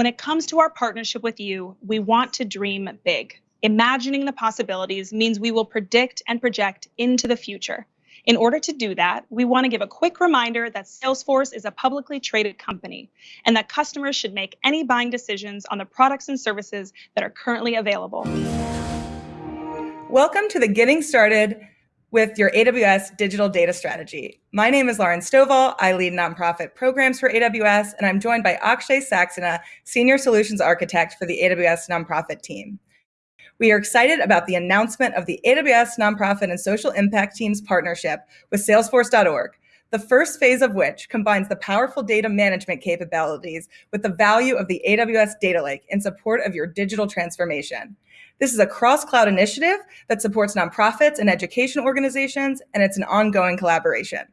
When it comes to our partnership with you, we want to dream big. Imagining the possibilities means we will predict and project into the future. In order to do that, we want to give a quick reminder that Salesforce is a publicly traded company and that customers should make any buying decisions on the products and services that are currently available. Welcome to the Getting Started with your AWS digital data strategy. My name is Lauren Stovall. I lead nonprofit programs for AWS, and I'm joined by Akshay Saxena, Senior Solutions Architect for the AWS nonprofit team. We are excited about the announcement of the AWS Nonprofit and Social Impact Team's partnership with Salesforce.org, the first phase of which combines the powerful data management capabilities with the value of the AWS Data Lake in support of your digital transformation. This is a cross-cloud initiative that supports nonprofits and education organizations, and it's an ongoing collaboration.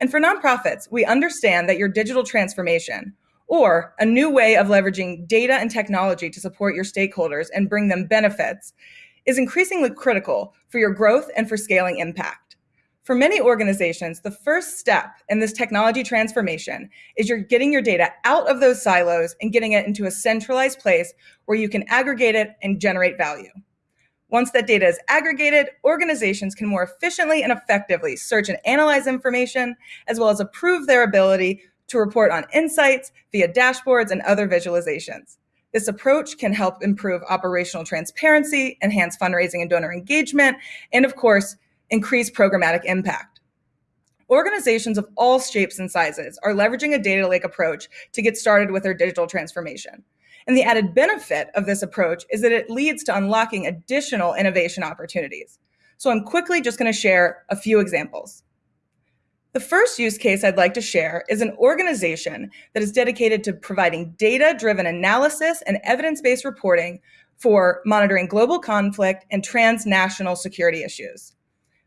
And for nonprofits, we understand that your digital transformation, or a new way of leveraging data and technology to support your stakeholders and bring them benefits, is increasingly critical for your growth and for scaling impact. For many organizations, the first step in this technology transformation is you're getting your data out of those silos and getting it into a centralized place where you can aggregate it and generate value. Once that data is aggregated, organizations can more efficiently and effectively search and analyze information, as well as improve their ability to report on insights via dashboards and other visualizations. This approach can help improve operational transparency, enhance fundraising and donor engagement, and of course, increase programmatic impact. Organizations of all shapes and sizes are leveraging a data lake approach to get started with their digital transformation. And the added benefit of this approach is that it leads to unlocking additional innovation opportunities. So I'm quickly just gonna share a few examples. The first use case I'd like to share is an organization that is dedicated to providing data-driven analysis and evidence-based reporting for monitoring global conflict and transnational security issues.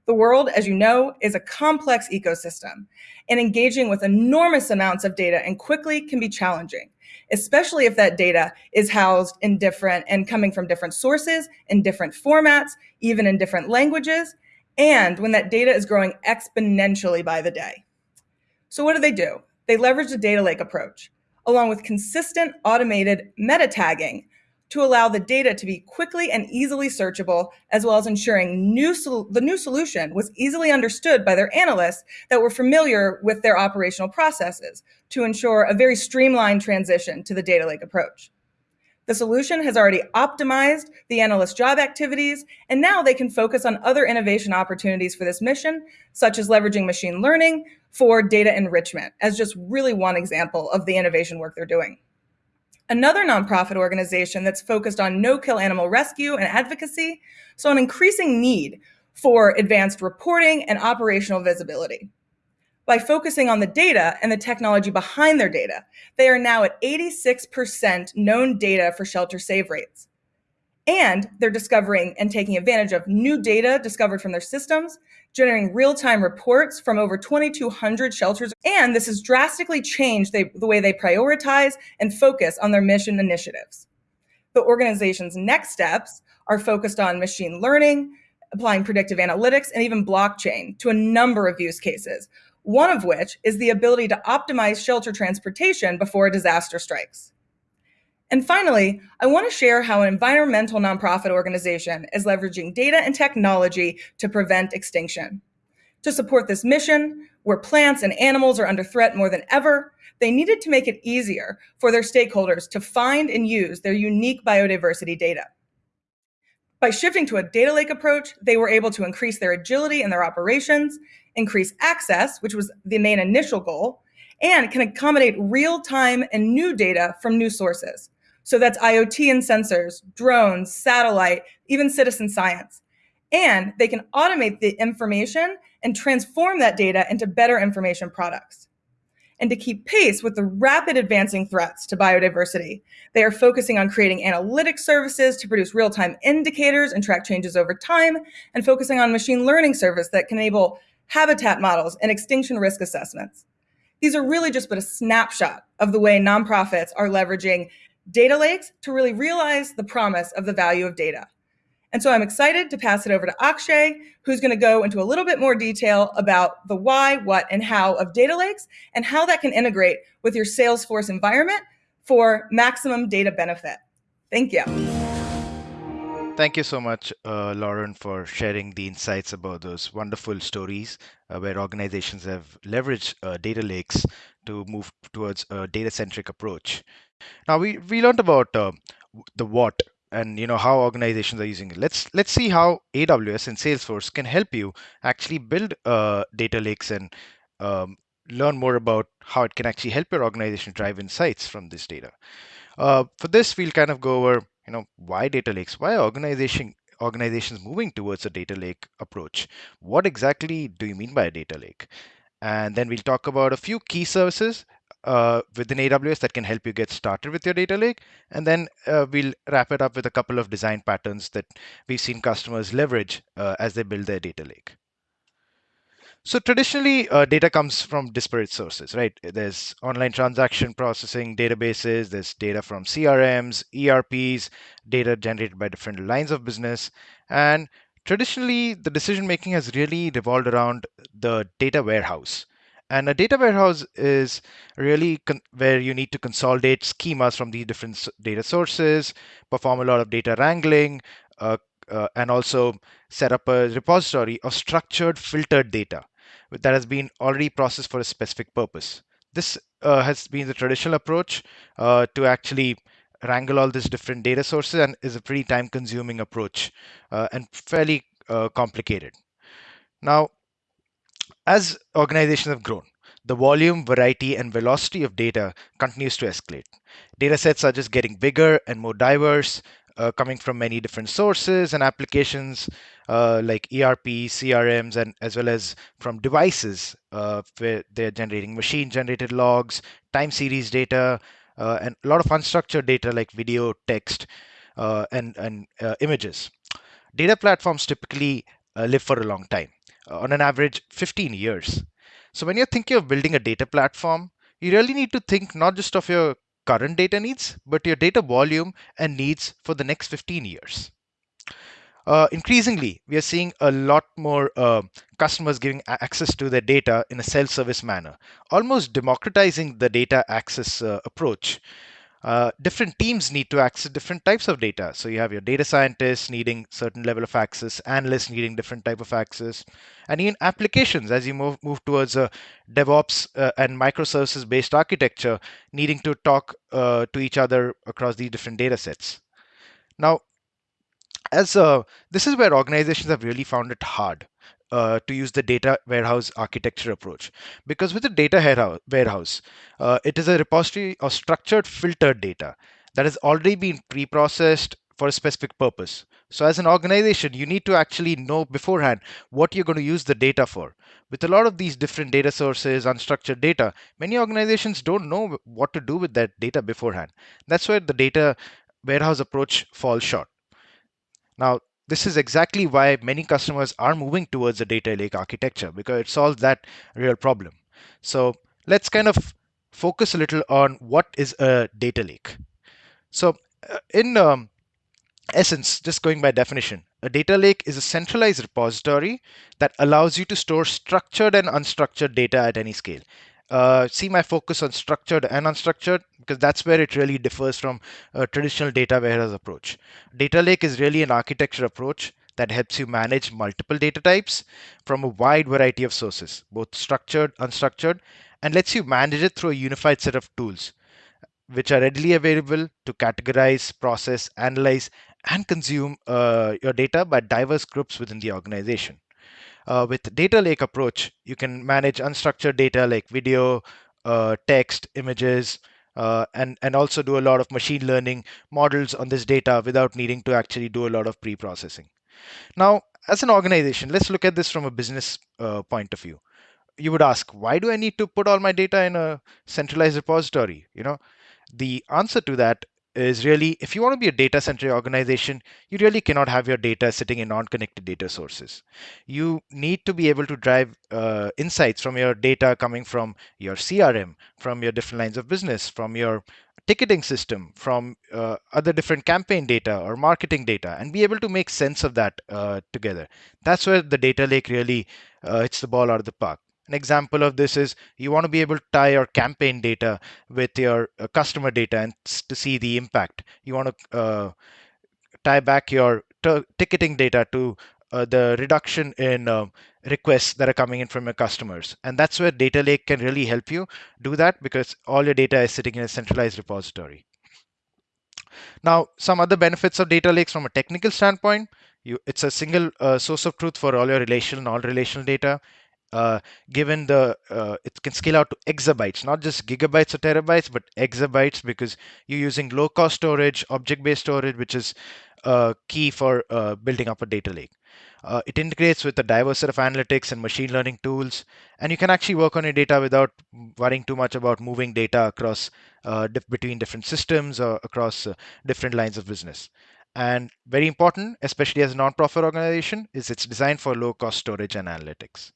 The world, as you know, is a complex ecosystem, and engaging with enormous amounts of data and quickly can be challenging, especially if that data is housed in different and coming from different sources, in different formats, even in different languages, and when that data is growing exponentially by the day. So what do they do? They leverage the data lake approach, along with consistent automated meta tagging to allow the data to be quickly and easily searchable, as well as ensuring new the new solution was easily understood by their analysts that were familiar with their operational processes to ensure a very streamlined transition to the data lake approach. The solution has already optimized the analyst job activities, and now they can focus on other innovation opportunities for this mission, such as leveraging machine learning for data enrichment, as just really one example of the innovation work they're doing. Another nonprofit organization that's focused on no-kill animal rescue and advocacy saw an increasing need for advanced reporting and operational visibility. By focusing on the data and the technology behind their data, they are now at 86% known data for shelter save rates. And they're discovering and taking advantage of new data discovered from their systems, generating real-time reports from over 2,200 shelters. And this has drastically changed the, the way they prioritize and focus on their mission initiatives. The organization's next steps are focused on machine learning, applying predictive analytics, and even blockchain to a number of use cases, one of which is the ability to optimize shelter transportation before a disaster strikes. And finally, I want to share how an environmental nonprofit organization is leveraging data and technology to prevent extinction. To support this mission, where plants and animals are under threat more than ever, they needed to make it easier for their stakeholders to find and use their unique biodiversity data. By shifting to a data lake approach, they were able to increase their agility in their operations, increase access, which was the main initial goal, and can accommodate real-time and new data from new sources. So that's IoT and sensors, drones, satellite, even citizen science. And they can automate the information and transform that data into better information products. And to keep pace with the rapid advancing threats to biodiversity, they are focusing on creating analytic services to produce real-time indicators and track changes over time, and focusing on machine learning service that can enable habitat models and extinction risk assessments. These are really just but a snapshot of the way nonprofits are leveraging data lakes to really realize the promise of the value of data. And so I'm excited to pass it over to Akshay, who's going to go into a little bit more detail about the why, what, and how of data lakes and how that can integrate with your Salesforce environment for maximum data benefit. Thank you. Thank you so much, uh, Lauren, for sharing the insights about those wonderful stories uh, where organizations have leveraged uh, data lakes to move towards a data-centric approach. Now we we learned about uh, the what and you know how organizations are using it. Let's let's see how AWS and Salesforce can help you actually build uh, data lakes and um, learn more about how it can actually help your organization drive insights from this data. Uh, for this, we'll kind of go over you know why data lakes why organization organizations moving towards a data lake approach what exactly do you mean by a data lake and then we'll talk about a few key services uh, within aws that can help you get started with your data lake and then uh, we'll wrap it up with a couple of design patterns that we've seen customers leverage uh, as they build their data lake so traditionally, uh, data comes from disparate sources, right? There's online transaction processing databases, there's data from CRMs, ERPs, data generated by different lines of business. And traditionally, the decision making has really revolved around the data warehouse. And a data warehouse is really where you need to consolidate schemas from these different data sources, perform a lot of data wrangling, uh, uh, and also set up a repository of structured filtered data that has been already processed for a specific purpose. This uh, has been the traditional approach uh, to actually wrangle all these different data sources and is a pretty time consuming approach uh, and fairly uh, complicated. Now, as organizations have grown, the volume, variety, and velocity of data continues to escalate. Data sets are just getting bigger and more diverse, uh, coming from many different sources and applications uh, like ERP, CRMs, and as well as from devices uh, they're generating machine-generated logs, time series data, uh, and a lot of unstructured data like video, text, uh, and, and uh, images. Data platforms typically live for a long time, on an average 15 years. So when you're thinking of building a data platform, you really need to think not just of your current data needs, but your data volume and needs for the next 15 years. Uh, increasingly, we are seeing a lot more uh, customers giving access to their data in a self-service manner, almost democratizing the data access uh, approach. Uh, different teams need to access different types of data. So you have your data scientists needing certain level of access, analysts needing different type of access, and even applications as you move, move towards a DevOps uh, and microservices based architecture needing to talk uh, to each other across these different data sets. Now, as uh, this is where organizations have really found it hard uh, to use the data warehouse architecture approach. Because with the data warehouse, uh, it is a repository of structured filtered data that has already been pre-processed for a specific purpose. So as an organization, you need to actually know beforehand what you're going to use the data for. With a lot of these different data sources, unstructured data, many organizations don't know what to do with that data beforehand. That's where the data warehouse approach falls short. Now, this is exactly why many customers are moving towards a data lake architecture because it solves that real problem. So let's kind of focus a little on what is a data lake. So uh, in um, essence, just going by definition, a data lake is a centralized repository that allows you to store structured and unstructured data at any scale uh, see my focus on structured and unstructured because that's where it really differs from a traditional data warehouse approach. Data lake is really an architecture approach that helps you manage multiple data types from a wide variety of sources, both structured, unstructured, and lets you manage it through a unified set of tools which are readily available to categorize, process, analyze, and consume uh, your data by diverse groups within the organization. Uh, with data lake approach, you can manage unstructured data like video, uh, text, images, uh, and, and also do a lot of machine learning models on this data without needing to actually do a lot of pre-processing. Now, as an organization, let's look at this from a business uh, point of view. You would ask, why do I need to put all my data in a centralized repository? You know, the answer to that is really if you want to be a data centric organization, you really cannot have your data sitting in non connected data sources. You need to be able to drive uh, insights from your data coming from your CRM, from your different lines of business, from your ticketing system, from uh, other different campaign data or marketing data, and be able to make sense of that uh, together. That's where the data lake really uh, hits the ball out of the park. An example of this is you want to be able to tie your campaign data with your uh, customer data and to see the impact. You want to uh, tie back your ticketing data to uh, the reduction in uh, requests that are coming in from your customers. And that's where Data Lake can really help you do that because all your data is sitting in a centralized repository. Now, some other benefits of data lakes from a technical standpoint, you, it's a single uh, source of truth for all your relational, and all relational data. Uh, given the uh, it can scale out to exabytes, not just gigabytes or terabytes, but exabytes because you're using low cost storage, object based storage, which is uh, key for uh, building up a data lake. Uh, it integrates with a diverse set of analytics and machine learning tools, and you can actually work on your data without worrying too much about moving data across dif between different systems or across different lines of business. And very important, especially as a nonprofit organization, is it's designed for low-cost storage and analytics.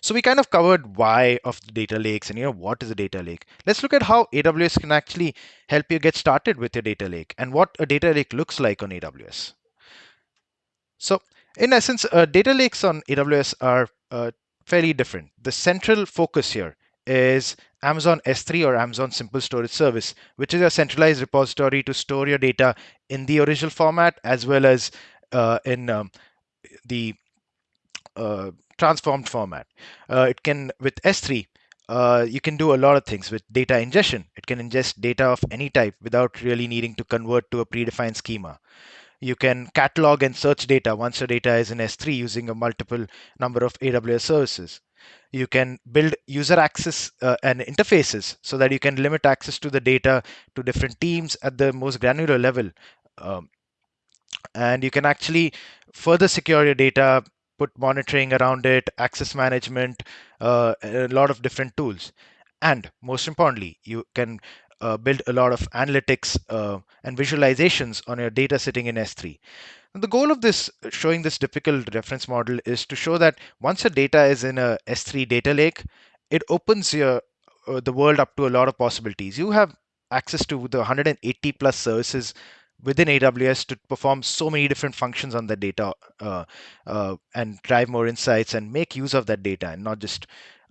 So we kind of covered why of the data lakes and you know what is a data lake. Let's look at how AWS can actually help you get started with your data lake and what a data lake looks like on AWS. So in essence, uh, data lakes on AWS are uh, fairly different. The central focus here is Amazon S3 or Amazon Simple Storage Service, which is a centralized repository to store your data in the original format as well as uh, in um, the transformed format. Uh, it can, with S3, uh, you can do a lot of things with data ingestion. It can ingest data of any type without really needing to convert to a predefined schema. You can catalog and search data once your data is in S3 using a multiple number of AWS services. You can build user access uh, and interfaces so that you can limit access to the data to different teams at the most granular level. Um, and you can actually further secure your data, put monitoring around it, access management, uh, a lot of different tools. And most importantly, you can uh, build a lot of analytics uh, and visualizations on your data sitting in S3. And the goal of this showing this typical reference model is to show that once your data is in a S3 data lake, it opens your uh, the world up to a lot of possibilities. You have access to the 180 plus services within AWS to perform so many different functions on the data uh, uh, and drive more insights and make use of that data and not just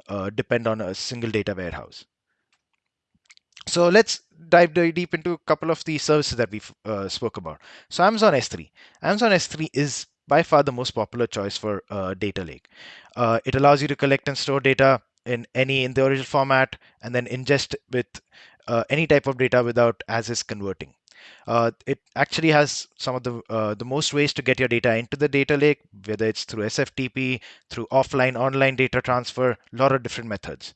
uh, depend on a single data warehouse. So let's dive deep into a couple of the services that we uh, spoke about. So Amazon S3. Amazon S3 is by far the most popular choice for uh, data lake. Uh, it allows you to collect and store data in any in the original format and then ingest with any type of data without as is converting. Uh, it actually has some of the uh, the most ways to get your data into the data lake, whether it's through SFTP, through offline, online data transfer, a lot of different methods.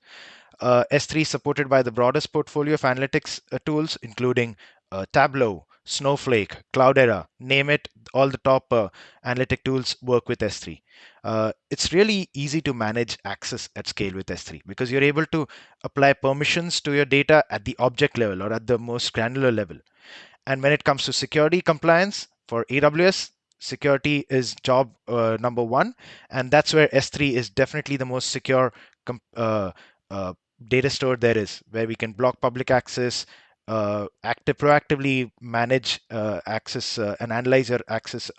Uh, S3 supported by the broadest portfolio of analytics uh, tools, including uh, Tableau, Snowflake, Cloudera, name it, all the top uh, analytic tools work with S3. Uh, it's really easy to manage access at scale with S3 because you're able to apply permissions to your data at the object level or at the most granular level. And when it comes to security compliance for AWS, security is job uh, number one. And that's where S3 is definitely the most secure uh, uh, data store there is, where we can block public access, uh, active proactively manage uh, access uh, and analyze your access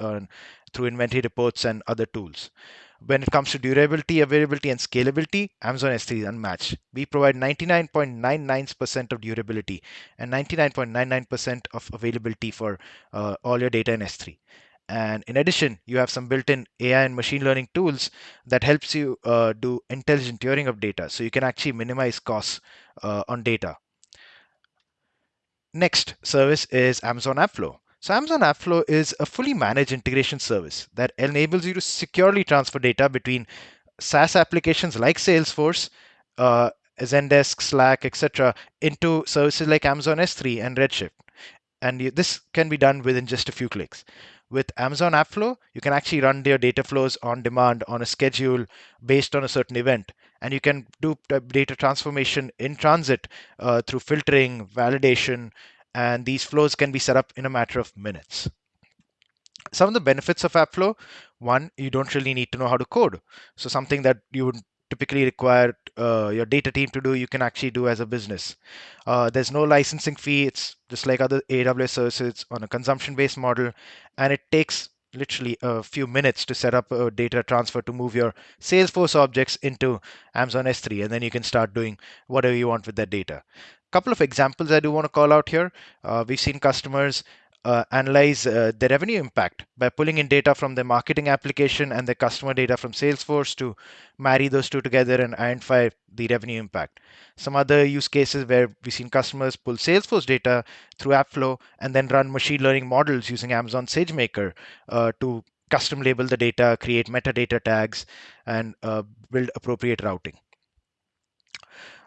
through inventory reports and other tools. When it comes to durability, availability, and scalability, Amazon S3 is unmatched. We provide 99.99% of durability and 99.99% of availability for uh, all your data in S3. And in addition, you have some built-in AI and machine learning tools that helps you uh, do intelligent tiering of data. So you can actually minimize costs uh, on data. Next service is Amazon AppFlow. Amazon AppFlow is a fully managed integration service that enables you to securely transfer data between SaaS applications like Salesforce, uh, Zendesk, Slack, etc., into services like Amazon S3 and Redshift. And this can be done within just a few clicks. With Amazon AppFlow, you can actually run your data flows on demand on a schedule based on a certain event. And you can do data transformation in transit uh, through filtering, validation, and these flows can be set up in a matter of minutes. Some of the benefits of AppFlow, one, you don't really need to know how to code. So something that you would typically require uh, your data team to do, you can actually do as a business. Uh, there's no licensing fee. It's just like other AWS services on a consumption-based model, and it takes literally a few minutes to set up a data transfer to move your Salesforce objects into Amazon S3, and then you can start doing whatever you want with that data. Couple of examples I do want to call out here. Uh, we've seen customers uh, analyze uh, the revenue impact by pulling in data from their marketing application and the customer data from Salesforce to marry those two together and identify the revenue impact. Some other use cases where we've seen customers pull Salesforce data through Appflow and then run machine learning models using Amazon SageMaker uh, to custom label the data, create metadata tags, and uh, build appropriate routing.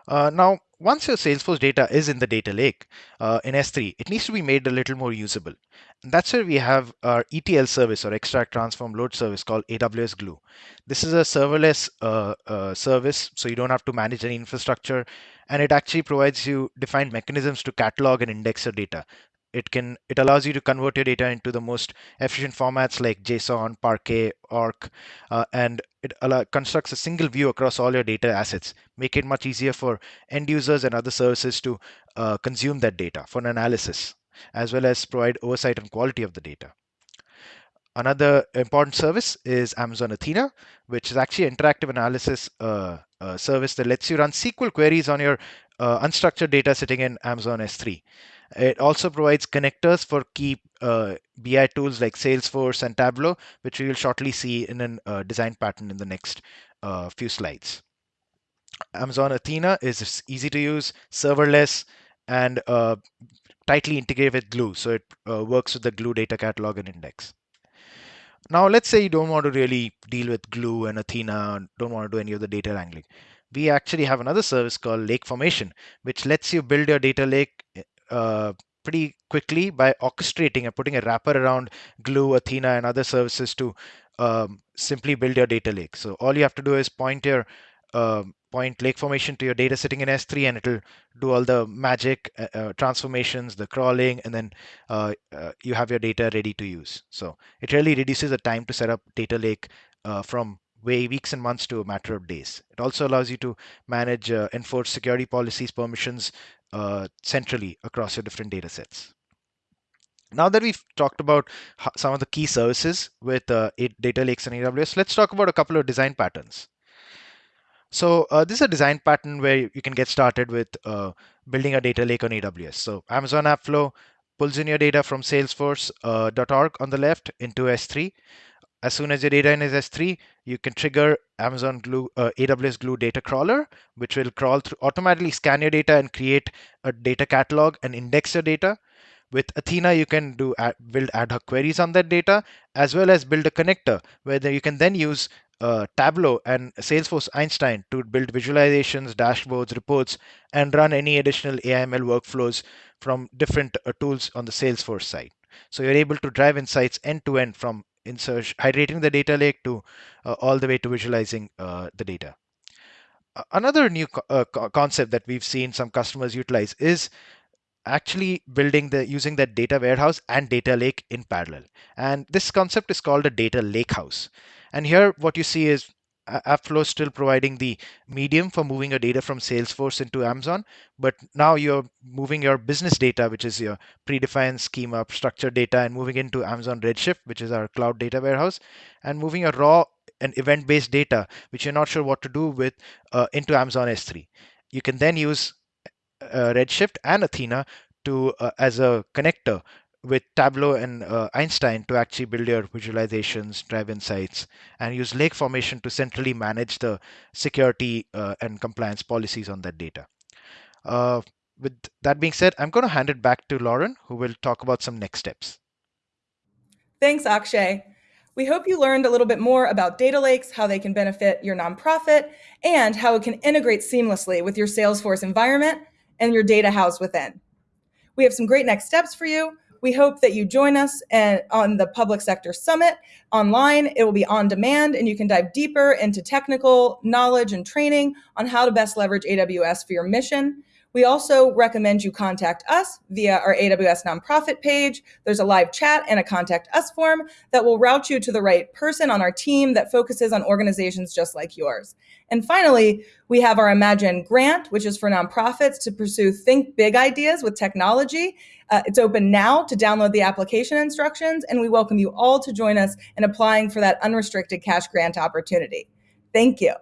Uh, now, once your Salesforce data is in the data lake uh, in S3, it needs to be made a little more usable. And that's where we have our ETL service or extract, transform, load service called AWS Glue. This is a serverless uh, uh, service, so you don't have to manage any infrastructure, and it actually provides you defined mechanisms to catalog and index your data it can it allows you to convert your data into the most efficient formats like json parquet orc uh, and it allow, constructs a single view across all your data assets make it much easier for end users and other services to uh, consume that data for analysis as well as provide oversight and quality of the data Another important service is Amazon Athena, which is actually an interactive analysis uh, uh, service that lets you run SQL queries on your uh, unstructured data sitting in Amazon S3. It also provides connectors for key uh, BI tools like Salesforce and Tableau, which we will shortly see in a uh, design pattern in the next uh, few slides. Amazon Athena is easy to use, serverless, and uh, tightly integrated with Glue. So it uh, works with the Glue data catalog and index. Now, let's say you don't want to really deal with Glue and Athena, don't want to do any of the data wrangling. We actually have another service called Lake Formation, which lets you build your data lake uh, pretty quickly by orchestrating and putting a wrapper around Glue, Athena, and other services to um, simply build your data lake. So all you have to do is point your uh, point lake formation to your data sitting in S3, and it'll do all the magic uh, uh, transformations, the crawling, and then uh, uh, you have your data ready to use. So it really reduces the time to set up data lake uh, from way weeks and months to a matter of days. It also allows you to manage, enforce security policies, permissions centrally across your different data sets. Now that we've talked about some of the key services with data lakes and AWS, let's talk about a couple of design patterns. So uh, this is a design pattern where you can get started with uh, building a data lake on AWS. So Amazon Appflow pulls in your data from salesforce.org uh, on the left into S3. As soon as your data in is S3, you can trigger Amazon Glue, uh, AWS Glue data crawler, which will crawl through, automatically scan your data and create a data catalog and index your data. With Athena, you can do ad, build ad hoc queries on that data, as well as build a connector where you can then use uh, Tableau and Salesforce Einstein to build visualizations, dashboards, reports, and run any additional AIML workflows from different uh, tools on the Salesforce side. So you're able to drive insights end to end from insert, hydrating the data lake to uh, all the way to visualizing uh, the data. Another new co uh, concept that we've seen some customers utilize is actually building the using that data warehouse and data lake in parallel. And this concept is called a data lake house. And here what you see is Appflow still providing the medium for moving your data from Salesforce into Amazon, but now you're moving your business data, which is your predefined schema, structured data, and moving into Amazon Redshift, which is our cloud data warehouse, and moving your raw and event-based data, which you're not sure what to do with, uh, into Amazon S3. You can then use uh, Redshift and Athena to uh, as a connector with Tableau and uh, Einstein to actually build your visualizations, drive insights, and use lake formation to centrally manage the security uh, and compliance policies on that data. Uh, with that being said, I'm going to hand it back to Lauren, who will talk about some next steps. Thanks, Akshay. We hope you learned a little bit more about data lakes, how they can benefit your nonprofit, and how it can integrate seamlessly with your Salesforce environment and your data house within. We have some great next steps for you. We hope that you join us and, on the Public Sector Summit online. It will be on demand and you can dive deeper into technical knowledge and training on how to best leverage AWS for your mission. We also recommend you contact us via our AWS nonprofit page. There's a live chat and a contact us form that will route you to the right person on our team that focuses on organizations just like yours. And finally, we have our Imagine grant, which is for nonprofits to pursue think big ideas with technology. Uh, it's open now to download the application instructions, and we welcome you all to join us in applying for that unrestricted cash grant opportunity. Thank you.